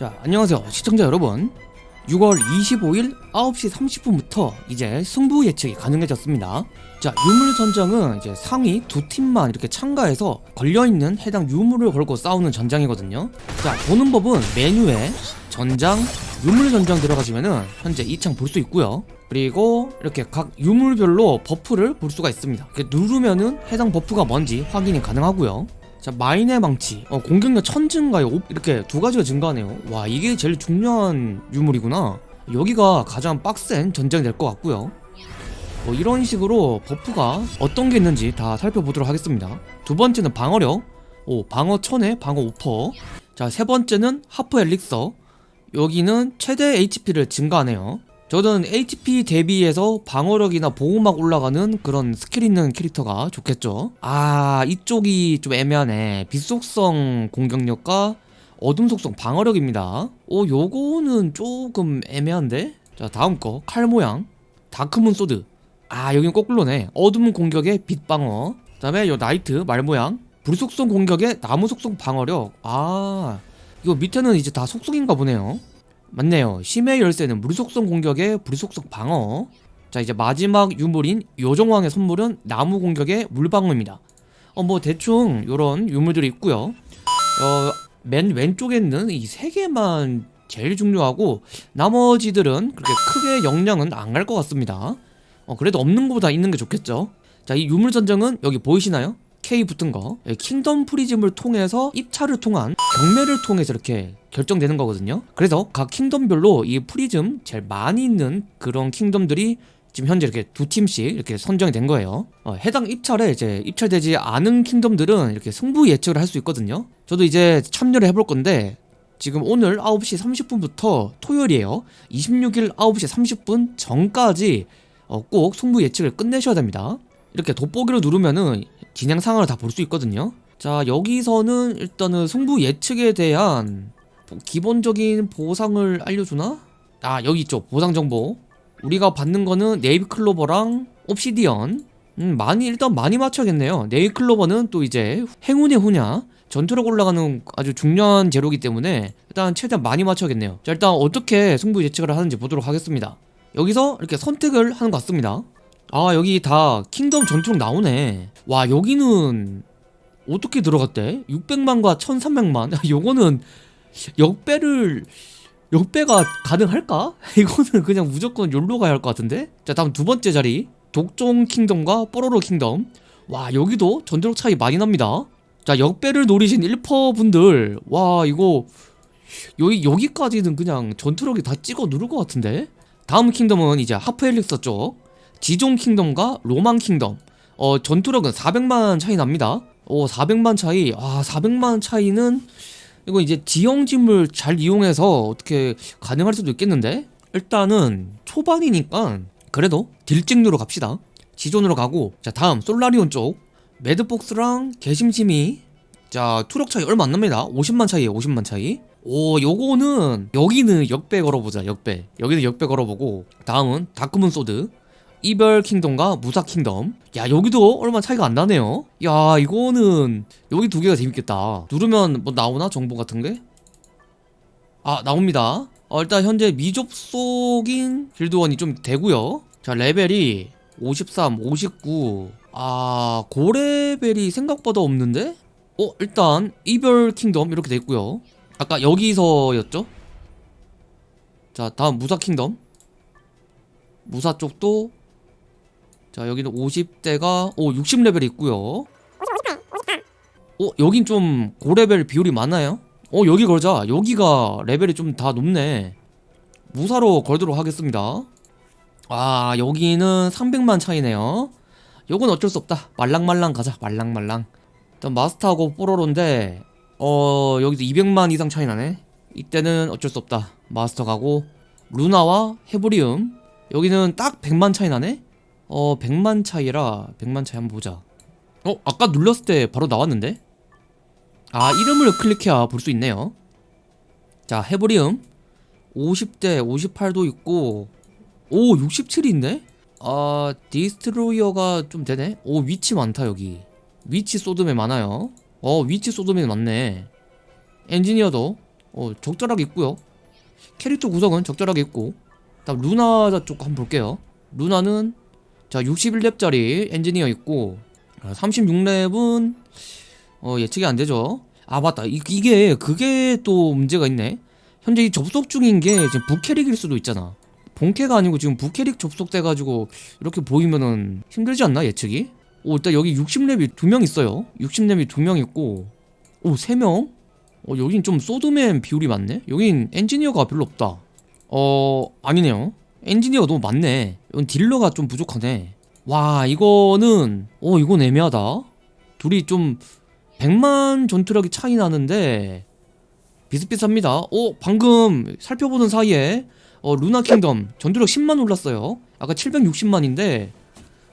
자 안녕하세요 시청자 여러분. 6월 25일 9시 30분부터 이제 승부 예측이 가능해졌습니다. 자 유물 전장은 이제 상위 두 팀만 이렇게 참가해서 걸려있는 해당 유물을 걸고 싸우는 전장이거든요. 자 보는 법은 메뉴에 전장 유물 전장 들어가시면은 현재 이 창 볼 수 있고요. 그리고 이렇게 각 유물별로 버프를 볼 수가 있습니다. 누르면은 해당 버프가 뭔지 확인이 가능하고요 자 마인의 망치. 어, 공격력 천 증가에 오- 이렇게 두 가지가 증가하네요. 와 이게 제일 중요한 유물이구나. 여기가 가장 빡센 전장이 될것 같고요. 뭐 이런 식으로 버프가 어떤 게 있는지 다 살펴보도록 하겠습니다. 두 번째는 방어력. 오 방어 천에 방어 5%. 자 세 번째는 하프 엘릭서. 여기는 최대 HP를 증가하네요 저는 HP 대비해서 방어력이나 보호막 올라가는 그런 스킬 있는 캐릭터가 좋겠죠. 아 이쪽이 좀 애매하네. 빛속성 공격력과 어둠 속성 방어력입니다. 오 요거는 조금 애매한데? 자 다음 거. 칼 모양. 다크문 소드. 아 여긴 거꾸로네. 어둠 공격의 빛 방어. 그 다음에 요 나이트 말 모양. 불 속성 공격의 나무 속성 방어력. 아 이거 밑에는 이제 다 속성인가 보네요 맞네요. 심해 열쇠는 물속성 공격의 불속성 방어. 자 이제 마지막 유물인 요정왕의 선물은 나무 공격의 물방어입니다. 어 뭐 대충 요런 유물들이 있고요. 어 맨 왼쪽에 있는 이 세 개만 제일 중요하고 나머지들은 그렇게 크게 영향은 안 갈 것 같습니다. 어 그래도 없는 것보다 있는 게 좋겠죠. 자 이 유물 전장은 여기 보이시나요? K 붙은 거 예, 킹덤 프리즘을 통해서 입찰을 통한 경매를 통해서 이렇게 결정되는 거거든요. 그래서 각 킹덤별로 이 프리즘 제일 많이 있는 그런 킹덤들이 지금 현재 이렇게 두 팀씩 이렇게 선정이 된 거예요. 어, 해당 입찰에 이제 입찰되지 않은 킹덤들은 이렇게 승부 예측을 할 수 있거든요. 저도 이제 참여를 해볼 건데 지금 오늘 9시 30분부터 토요일이에요. 26일 9시 30분 전까지 어, 꼭 승부 예측을 끝내셔야 됩니다. 이렇게 돋보기를 누르면은 진행 상황을 다 볼 수 있거든요. 자, 여기서는 일단은 승부 예측에 대한 뭐 기본적인 보상을 알려주나? 아, 여기 있죠. 보상 정보. 우리가 받는 거는 네이비클로버랑 옵시디언. 음, 많이, 일단 많이 맞춰야겠네요. 네이클로버는 또 이제 행운의 후냐. 전투력 올라가는 아주 중요한 재료이기 때문에 일단 최대한 많이 맞춰야겠네요. 자, 일단 어떻게 승부 예측을 하는지 보도록 하겠습니다. 여기서 이렇게 선택을 하는 것 같습니다. 아 여기 다 킹덤 전투력 나오네. 와 여기는 어떻게 들어갔대? 600만과 1300만? 요거는 역배를 역배가 가능할까? 이거는 그냥 무조건 욜로 가야 할 것 같은데? 자 다음 두 번째 자리. 독종 킹덤과 뽀로로 킹덤. 와 여기도 전투력 차이 많이 납니다. 자 역배를 노리신 1퍼 분들. 와 이거 여기 여기까지는 그냥 전투력이 다 찍어 누를 것 같은데? 다음 킹덤은 이제 하프 엘릭서 쪽 지존 킹덤과 로망 킹덤. 어 전투력은 400만 차이 납니다. 오 400만 차이. 아 400만 차이는 이거 이제 지형지물을 잘 이용해서 어떻게 가능할 수도 있겠는데? 일단은 초반이니까 그래도 딜찍누로 갑시다. 지존으로 가고. 자 다음 솔라리온 쪽. 매드복스랑 개심심이. 자 투력 차이 얼마 안 납니다. 50만 차이에요 50만 차이. 오 요거는 여기는 역배 걸어보자 역배. 여기는 역배 걸어보고. 다음은 다크문 소드 이별 킹덤과 무사 킹덤. 야 여기도 얼마 차이가 안 나네요. 야 이거는 여기 두 개가 재밌겠다. 누르면 뭐 나오나? 정보 같은 게? 아 나옵니다. 어, 일단 현재 미접속인 길드원이 좀 되고요. 자 레벨이 53, 59 아, 고레벨이 생각보다 없는데? 어, 일단 이별 킹덤 이렇게 돼 있고요. 아까 여기서였죠? 자, 다음 무사 킹덤. 무사 쪽도 자 여기는 50대가 오 60레벨이 있고요. 어 여긴 좀 고레벨 비율이 많아요? 어 여기 걸자. 여기가 레벨이 좀 다 높네. 무사로 걸도록 하겠습니다. 아 여기는 300만 차이네요. 요건 어쩔 수 없다. 말랑말랑 가자. 말랑말랑. 일단 마스터하고 뽀로로인데 어 여기서 200만 이상 차이 나네. 이때는 어쩔 수 없다. 마스터 가고 루나와 헤브리움. 여기는 딱 100만 차이 나네 어 100만 차이라 100만 차이 한번 보자. 어 아까 눌렀을 때 바로 나왔는데? 아 이름을 클릭해야 볼 수 있네요. 자 헤브리움 50대 58도 있고 오 67이 있네? 아 디스트로이어가 좀 되네? 오 위치 많다 여기. 위치 소드맨 많아요. 어 위치 소드맨 많네. 엔지니어도 어 적절하게 있고요. 캐릭터 구성은 적절하게 있고. 다음 루나 쪽 한번 볼게요. 루나는 자 61렙짜리 엔지니어 있고 36렙은 어 예측이 안 되죠. 아 맞다. 이, 이게 그게 또 문제가 있네. 현재 이 접속 중인 게 지금 부캐릭일 수도 있잖아. 본캐가 아니고 지금 부캐릭 접속돼가지고 이렇게 보이면은 힘들지 않나 예측이? 오 일단 여기 60렙이 두 명 있어요. 60렙이 두 명 있고 오 3명? 어 여긴 좀 소드맨 비율이 많네? 여긴 엔지니어가 별로 없다. 어 아니네요 엔지니어 너무 많네. 이건 딜러가 좀 부족하네. 와 이거는 어 이건 애매하다. 둘이 좀 100만 전투력이 차이 나는데 비슷비슷합니다. 어 방금 살펴보는 사이에 어 루나 킹덤 전투력 10만 올랐어요. 아까 760만인데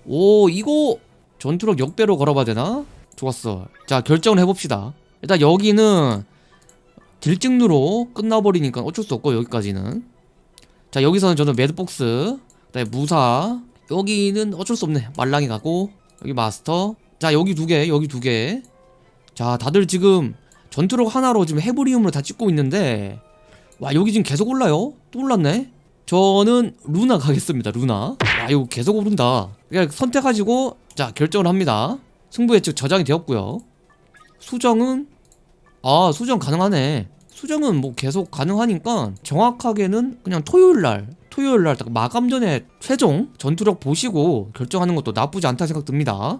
오 이거 전투력 역배로 걸어봐야 되나? 좋았어. 자 결정을 해봅시다. 일단 여기는 딜찍누로 끝나버리니까 어쩔 수 없고 여기까지는 자 여기서는 저는 매드복스 그다음에 무사. 여기는 어쩔 수 없네. 말랑이 가고 여기 마스터. 자 여기 두개 여기 두개자 다들 지금 전투력 하나로 지금 헤브리움으로 다 찍고 있는데 와 여기 지금 계속 올라요? 또 올랐네? 저는 루나 가겠습니다 루나. 와 이거 계속 오른다. 그냥 선택하시고 자 결정을 합니다. 승부 예측 저장이 되었고요. 수정은 아 수정 가능하네 수정은 뭐 계속 가능하니까 정확하게는 그냥 토요일날 토요일날 딱 마감 전에 최종 전투력 보시고 결정하는 것도 나쁘지 않다 생각 듭니다